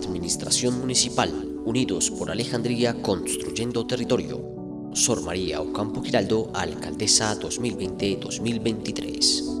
Administración Municipal, Unidos por Alejandría Construyendo Territorio. Sor María Ocampo Giraldo, Alcaldesa 2020-2023.